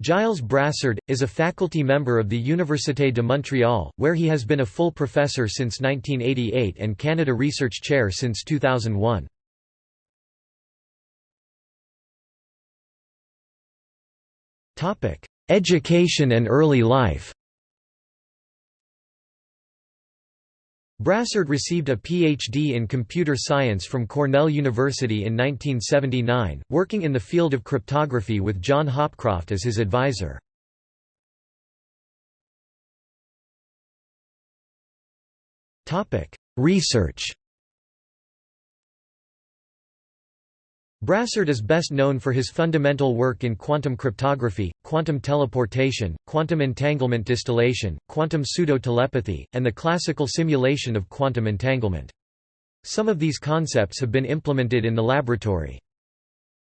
Gilles Brassard, is a faculty member of the Université de Montréal, where he has been a full professor since 1988 and Canada Research Chair since 2001. Education and early life Brassard received a Ph.D. in computer science from Cornell University in 1979, working in the field of cryptography with John Hopcroft as his advisor. Research Brassard is best known for his fundamental work in quantum cryptography, quantum teleportation, quantum entanglement distillation, quantum pseudo-telepathy, and the classical simulation of quantum entanglement. Some of these concepts have been implemented in the laboratory.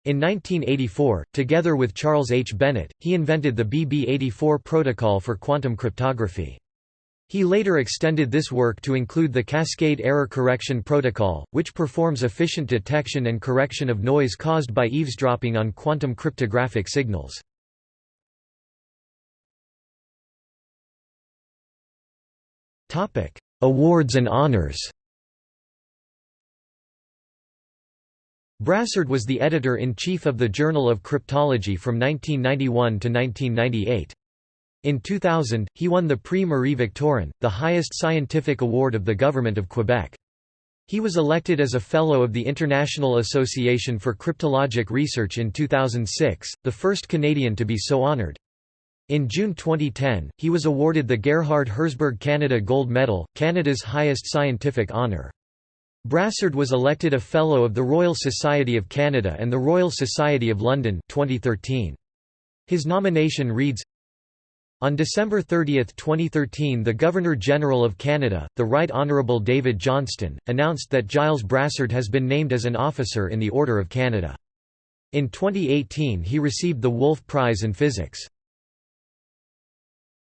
In 1984, together with Charles H. Bennett, he invented the BB84 protocol for quantum cryptography. He later extended this work to include the Cascade Error Correction Protocol, which performs efficient detection and correction of noise caused by eavesdropping on quantum cryptographic signals. Awards and honors Brassard was the editor-in-chief of the Journal of Cryptology from 1991 to 1998. In 2000, he won the Prix Marie-Victorin, the highest scientific award of the Government of Quebec. He was elected as a Fellow of the International Association for Cryptologic Research in 2006, the first Canadian to be so honoured. In June 2010, he was awarded the Gerhard Herzberg Canada Gold Medal, Canada's highest scientific honour. Brassard was elected a Fellow of the Royal Society of Canada and the Royal Society of London 2013. His nomination reads, on December 30, 2013 the Governor-General of Canada, the Right Honourable David Johnston, announced that Gilles Brassard has been named as an officer in the Order of Canada. In 2018 he received the Wolf Prize in Physics.